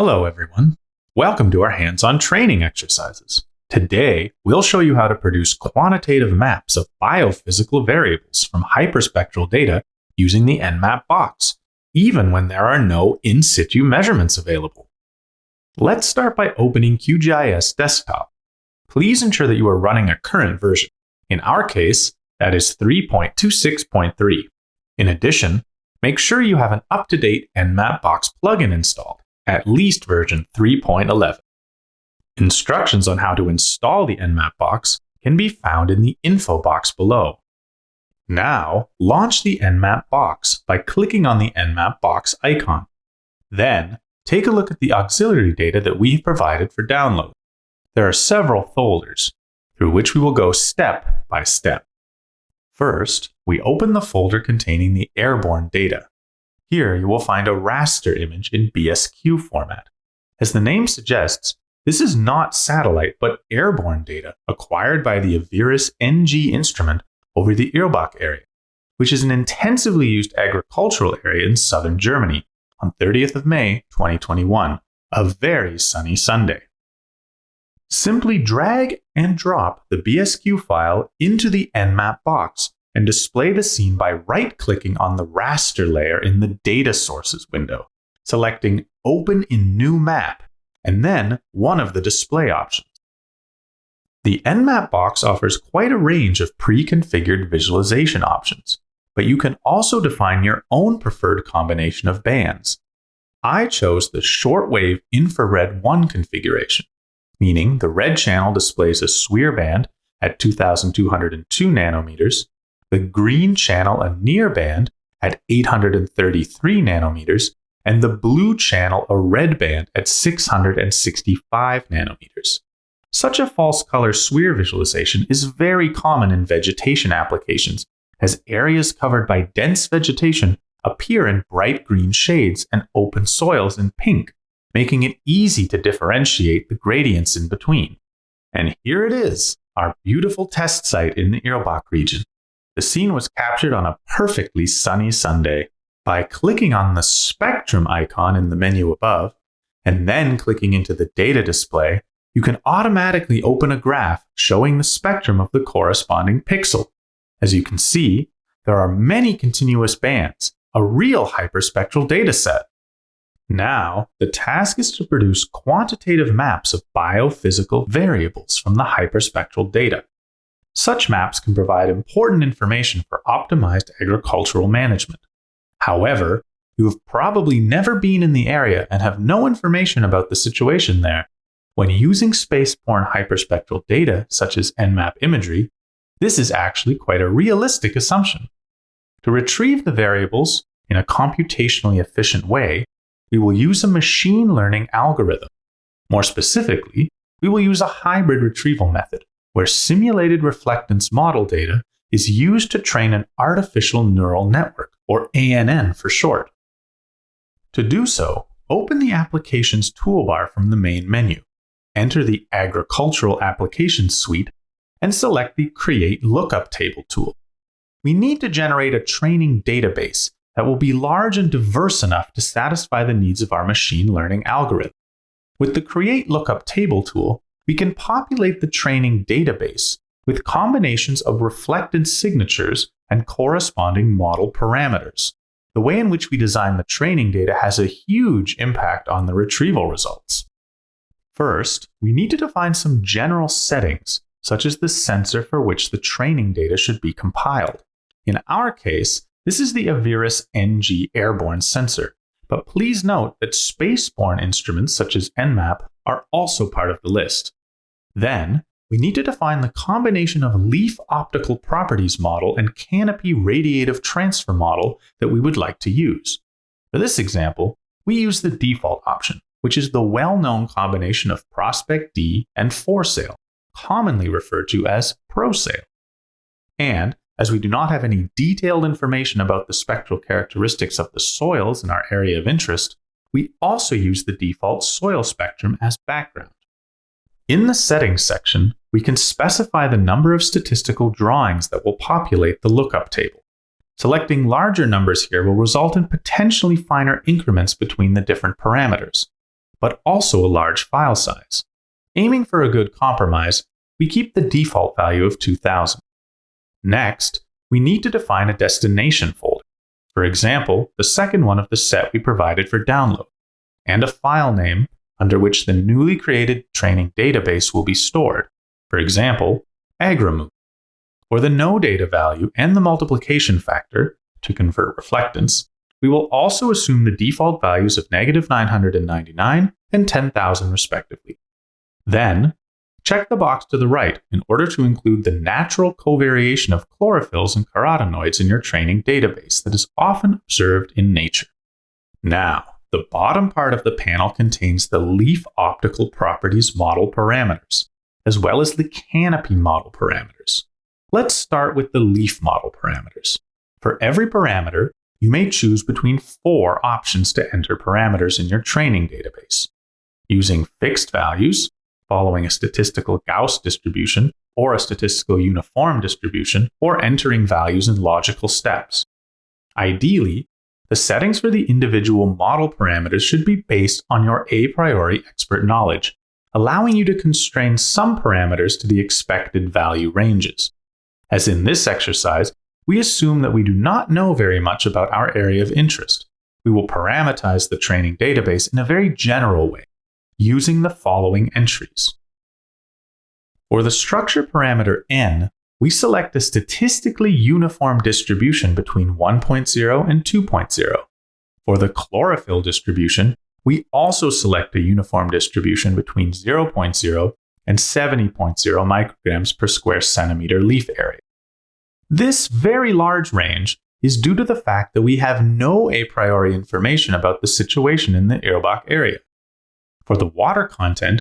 Hello, everyone. Welcome to our hands-on training exercises. Today, we'll show you how to produce quantitative maps of biophysical variables from hyperspectral data using the EnMAP box, even when there are no in situ measurements available. Let's start by opening QGIS Desktop. Please ensure that you are running a current version. In our case, that is 3.26.3. In addition, make sure you have an up-to-date EnMAP box plugin installed at least version 3.11. Instructions on how to install the EnMAP box can be found in the info box below. Now, launch the EnMAP box by clicking on the EnMAP box icon. Then, take a look at the auxiliary data that we've provided for download. There are several folders, through which we will go step by step. First, we open the folder containing the airborne data. Here you will find a raster image in BSQ format. As the name suggests, this is not satellite but airborne data acquired by the Aviris NG instrument over the Irlbach area, which is an intensively used agricultural area in southern Germany on 30th of May 2021, a very sunny Sunday. Simply drag and drop the BSQ file into the EnMAP box and display the scene by right-clicking on the raster layer in the Data Sources window, selecting Open in New Map, and then one of the display options. The EnMAP box offers quite a range of pre-configured visualization options, but you can also define your own preferred combination of bands. I chose the shortwave infrared 1 configuration, meaning the red channel displays a SWIR band at 2202 nanometers the green channel a NIR band at 833 nanometers, and the blue channel a red band at 665 nanometers. Such a false color SWIR visualization is very common in vegetation applications, as areas covered by dense vegetation appear in bright green shades and open soils in pink, making it easy to differentiate the gradients in between. And here it is, our beautiful test site in the Irlbach region. The scene was captured on a perfectly sunny Sunday. By clicking on the spectrum icon in the menu above, and then clicking into the data display, you can automatically open a graph showing the spectrum of the corresponding pixel. As you can see, there are many continuous bands, a real hyperspectral dataset. Now, the task is to produce quantitative maps of biophysical variables from the hyperspectral data. Such maps can provide important information for optimized agricultural management. However, you have probably never been in the area and have no information about the situation there. When using space-borne hyperspectral data, such as EnMAP imagery, this is actually quite a realistic assumption. To retrieve the variables in a computationally efficient way, we will use a machine learning algorithm. More specifically, we will use a hybrid retrieval method where simulated reflectance model data is used to train an artificial neural network, or ANN for short. To do so, open the Applications toolbar from the main menu, enter the Agricultural Applications suite, and select the Create Lookup Table tool. We need to generate a training database that will be large and diverse enough to satisfy the needs of our machine learning algorithm. With the Create Lookup Table tool, we can populate the training database with combinations of reflected signatures and corresponding model parameters. The way in which we design the training data has a huge impact on the retrieval results. First, we need to define some general settings, such as the sensor for which the training data should be compiled. In our case, this is the Aviris NG airborne sensor, but please note that spaceborne instruments such as EnMAP are also part of the list. Then, we need to define the combination of leaf optical properties model and canopy radiative transfer model that we would like to use. For this example, we use the default option, which is the well-known combination of Prospect D and 4SAIL, commonly referred to as ProSail. And as we do not have any detailed information about the spectral characteristics of the soils in our area of interest, we also use the default soil spectrum as background. In the Settings section, we can specify the number of statistical drawings that will populate the lookup table. Selecting larger numbers here will result in potentially finer increments between the different parameters. but also a large file size. Aiming for a good compromise, we keep the default value of 2000. Next, we need to define a destination folder. For example, the second one of the set we provided for download, and a file name under which the newly created training database will be stored. For example, agramu, or the no data value and the multiplication factor to convert reflectance, we will also assume the default values of negative 999 and 10,000 respectively. Then, check the box to the right in order to include the natural covariation of chlorophylls and carotenoids in your training database that is often observed in nature. Now, the bottom part of the panel contains the leaf optical properties model parameters, as well as the canopy model parameters. Let's start with the leaf model parameters. For every parameter, you may choose between four options to enter parameters in your training database. Using fixed values, following a statistical Gauss distribution or a statistical uniform distribution, or entering values in logical steps. Ideally, the settings for the individual model parameters should be based on your a priori expert knowledge, allowing you to constrain some parameters to the expected value ranges. As in this exercise, we assume that we do not know very much about our area of interest. We will parameterize the training database in a very general way, using the following entries. For the structure parameter n, we select a statistically uniform distribution between 1.0 and 2.0. For the chlorophyll distribution, we also select a uniform distribution between 0.0 and 70.0 micrograms per square centimeter leaf area. This very large range is due to the fact that we have no a priori information about the situation in the Irlbach area. For the water content,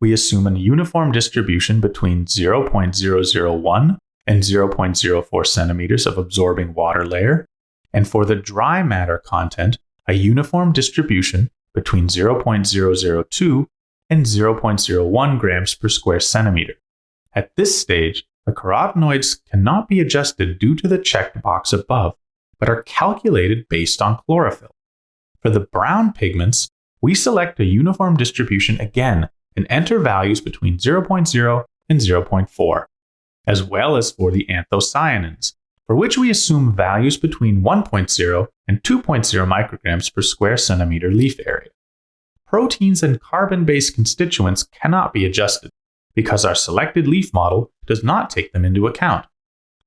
we assume a uniform distribution between 0.001 and 0.04 centimeters of absorbing water layer, and for the dry matter content, a uniform distribution between 0.002 and 0.01 grams per square centimeter. At this stage, the carotenoids cannot be adjusted due to the checked box above, but are calculated based on chlorophyll. For the brown pigments, we select a uniform distribution again and enter values between 0.0 and 0.4, as well as for the anthocyanins, for which we assume values between 1.0 and 2.0 micrograms per square centimeter leaf area. Proteins and carbon based constituents cannot be adjusted because our selected leaf model does not take them into account.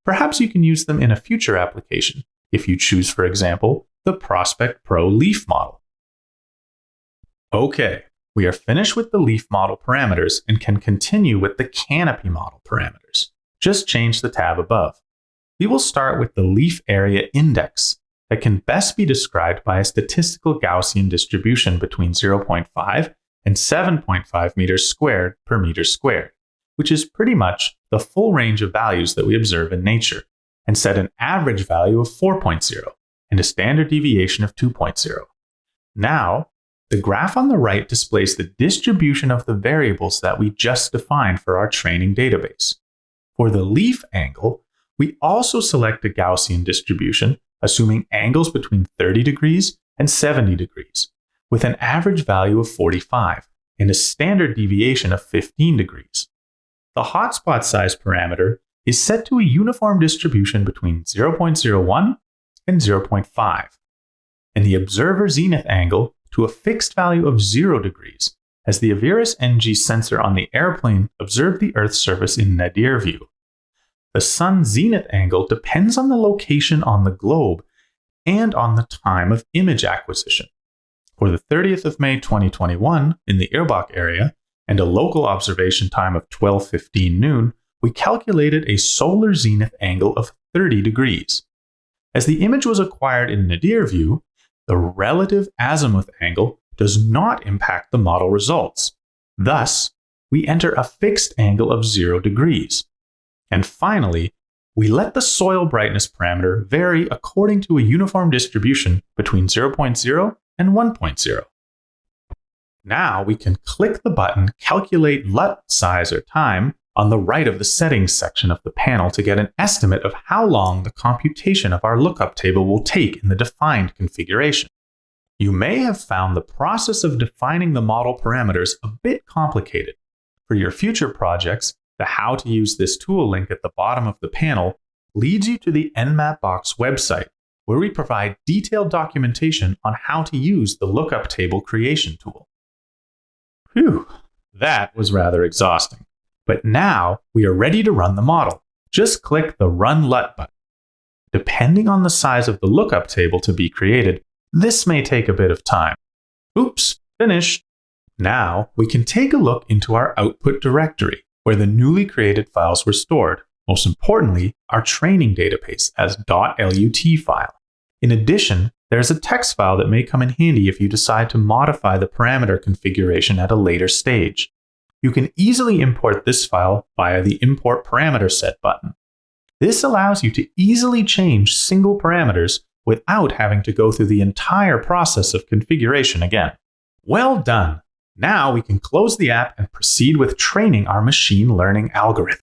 Perhaps you can use them in a future application if you choose, for example, the Prospect Pro leaf model. Okay, we are finished with the leaf model parameters and can continue with the canopy model parameters. Just change the tab above. We will start with the leaf area index that can best be described by a statistical Gaussian distribution between 0.5 and 7.5 meters squared per meter squared, which is pretty much the full range of values that we observe in nature, and set an average value of 4.0 and a standard deviation of 2.0. Now, the graph on the right displays the distribution of the variables that we just defined for our training database. For the leaf angle, we also select a Gaussian distribution, assuming angles between 30 degrees and 70 degrees, with an average value of 45 and a standard deviation of 15 degrees. The hotspot size parameter is set to a uniform distribution between 0.01 and 0.5, and the observer zenith angle to a fixed value of 0 degrees, as the Aviris NG sensor on the airplane observed the Earth's surface in nadir view. The sun zenith angle depends on the location on the globe and on the time of image acquisition. For the 30th of May 2021 in the Irlbach area and a local observation time of 12:15 noon, we calculated a solar zenith angle of 30 degrees. As the image was acquired in nadir view, the relative azimuth angle does not impact the model results. Thus, we enter a fixed angle of 0 degrees. And finally, we let the soil brightness parameter vary according to a uniform distribution between 0.0 and 1.0. Now we can click the button Calculate LUT size or time on the right of the settings section of the panel to get an estimate of how long the computation of our lookup table will take in the defined configuration. You may have found the process of defining the model parameters a bit complicated. For your future projects, the How to Use This Tool link at the bottom of the panel leads you to the EnMAP-Box website, where we provide detailed documentation on how to use the lookup table creation tool. Phew, that was rather exhausting. But now we are ready to run the model. Just click the Run LUT button. Depending on the size of the lookup table to be created, this may take a bit of time. Oops, finished. Now we can take a look into our output directory, where the newly created files were stored. Most importantly, our training database as .lut file. In addition, there's a text file that may come in handy if you decide to modify the parameter configuration at a later stage. You can easily import this file via the Import Parameter Set button. This allows you to easily change single parameters without having to go through the entire process of configuration again. Well done! Now we can close the app and proceed with training our machine learning algorithm.